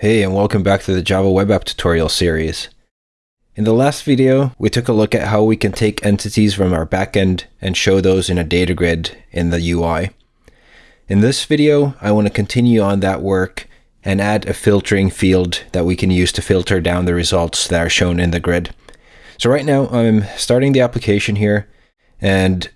Hey and welcome back to the Java Web App tutorial series. In the last video, we took a look at how we can take entities from our backend and show those in a data grid in the UI. In this video, I want to continue on that work and add a filtering field that we can use to filter down the results that are shown in the grid. So right now, I'm starting the application here, and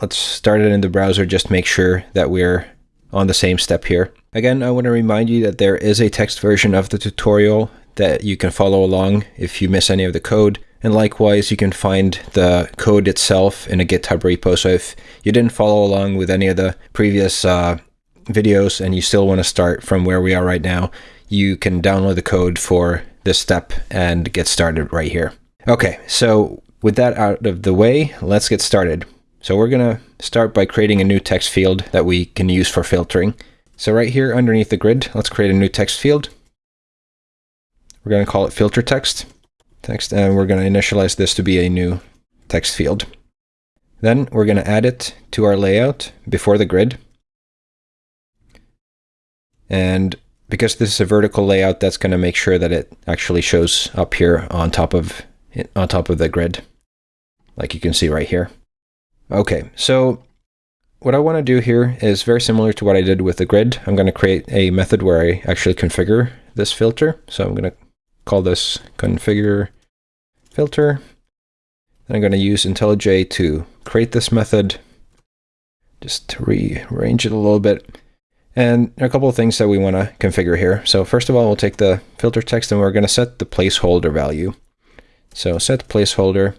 let's start it in the browser, just make sure that we're on the same step here. Again, I want to remind you that there is a text version of the tutorial that you can follow along if you miss any of the code. And likewise, you can find the code itself in a GitHub repo. So if you didn't follow along with any of the previous uh, videos and you still want to start from where we are right now, you can download the code for this step and get started right here. Okay, so with that out of the way, let's get started. So we're going to start by creating a new text field that we can use for filtering. So right here underneath the grid, let's create a new text field. We're going to call it filter text. Text, and we're going to initialize this to be a new text field. Then we're going to add it to our layout before the grid. And because this is a vertical layout, that's going to make sure that it actually shows up here on top of on top of the grid, like you can see right here. Okay, so what I want to do here is very similar to what I did with the grid. I'm going to create a method where I actually configure this filter. So I'm going to call this configure filter. And I'm going to use IntelliJ to create this method, just to rearrange it a little bit. And a couple of things that we want to configure here. So first of all, we'll take the filter text and we're going to set the placeholder value. So set placeholder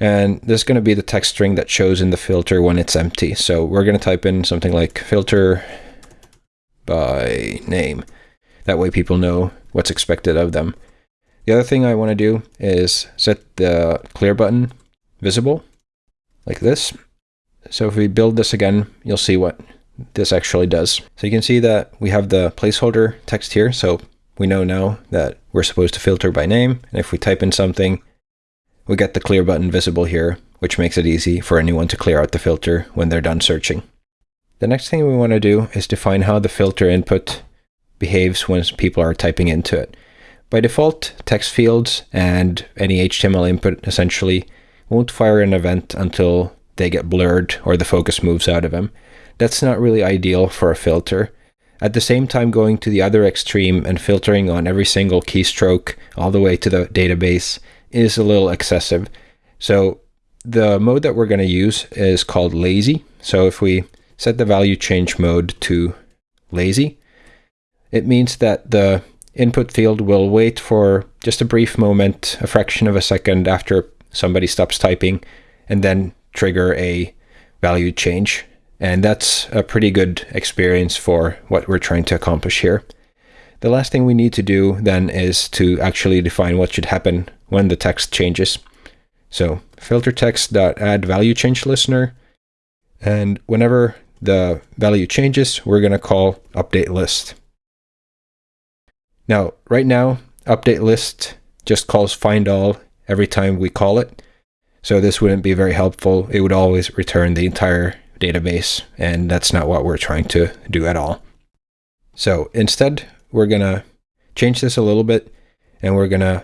and this is going to be the text string that shows in the filter when it's empty. So we're going to type in something like filter by name. That way people know what's expected of them. The other thing I want to do is set the clear button visible like this. So if we build this again, you'll see what this actually does. So you can see that we have the placeholder text here. So we know now that we're supposed to filter by name. And if we type in something, we get the clear button visible here, which makes it easy for anyone to clear out the filter when they're done searching. The next thing we want to do is define how the filter input behaves when people are typing into it. By default, text fields and any HTML input essentially won't fire an event until they get blurred or the focus moves out of them. That's not really ideal for a filter. At the same time, going to the other extreme and filtering on every single keystroke all the way to the database is a little excessive. So the mode that we're going to use is called lazy. So if we set the value change mode to lazy, it means that the input field will wait for just a brief moment, a fraction of a second after somebody stops typing, and then trigger a value change. And that's a pretty good experience for what we're trying to accomplish here. The last thing we need to do then is to actually define what should happen when the text changes. So filter text.add value change listener. And whenever the value changes, we're going to call update list. Now, right now, update list just calls find all every time we call it. So this wouldn't be very helpful. It would always return the entire database, and that's not what we're trying to do at all. So instead, we're going to change this a little bit and we're going to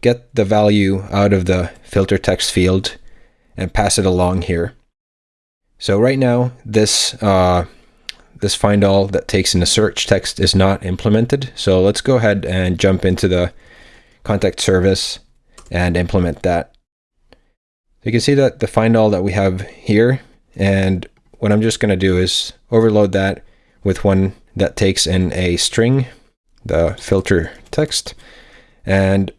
get the value out of the filter text field and pass it along here. So right now, this uh, this find all that takes in the search text is not implemented. So let's go ahead and jump into the contact service and implement that. So you can see that the find all that we have here, and what I'm just going to do is overload that with one that takes in a string, the filter text. And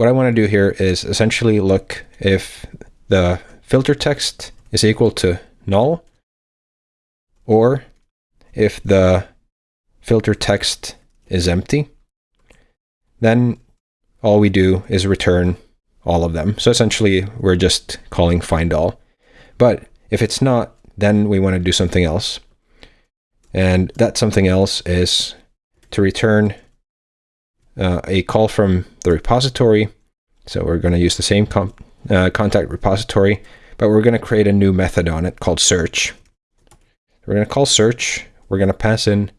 what I want to do here is essentially look if the filter text is equal to null or if the filter text is empty, then all we do is return all of them. So essentially, we're just calling find all. But if it's not, then we want to do something else. And that something else is to return uh, a call from the repository. So we're going to use the same uh, contact repository, but we're going to create a new method on it called search. We're going to call search. We're going to pass in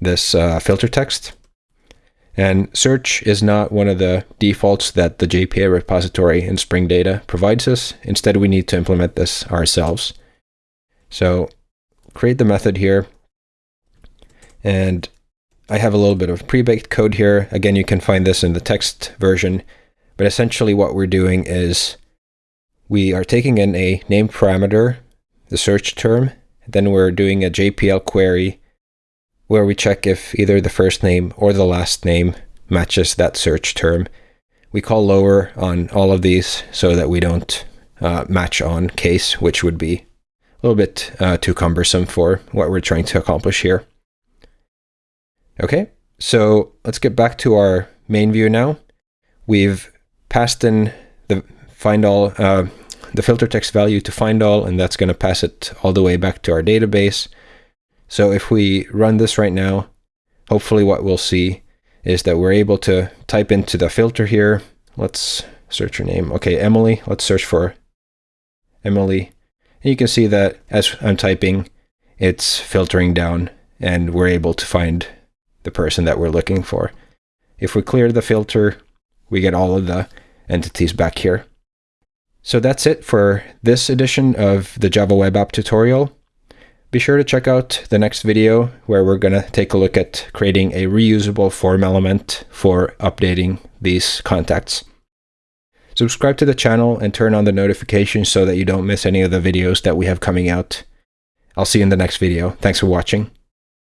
this uh, filter text. And search is not one of the defaults that the JPA repository in Spring Data provides us. Instead, we need to implement this ourselves. So create the method here. And I have a little bit of pre-baked code here. Again, you can find this in the text version. But essentially what we're doing is we are taking in a name parameter, the search term, then we're doing a JPL query where we check if either the first name or the last name matches that search term. We call lower on all of these so that we don't uh, match on case, which would be a little bit uh, too cumbersome for what we're trying to accomplish here. Okay, so let's get back to our main view now. We've passed in the find all, uh, the filter text value to find all, and that's going to pass it all the way back to our database. So if we run this right now, hopefully what we'll see is that we're able to type into the filter here. Let's search her name. Okay, Emily. Let's search for Emily. And you can see that as I'm typing, it's filtering down and we're able to find the person that we're looking for. If we clear the filter, we get all of the entities back here. So that's it for this edition of the Java Web App tutorial. Be sure to check out the next video where we're going to take a look at creating a reusable form element for updating these contacts. Subscribe to the channel and turn on the notifications so that you don't miss any of the videos that we have coming out. I'll see you in the next video. Thanks for watching.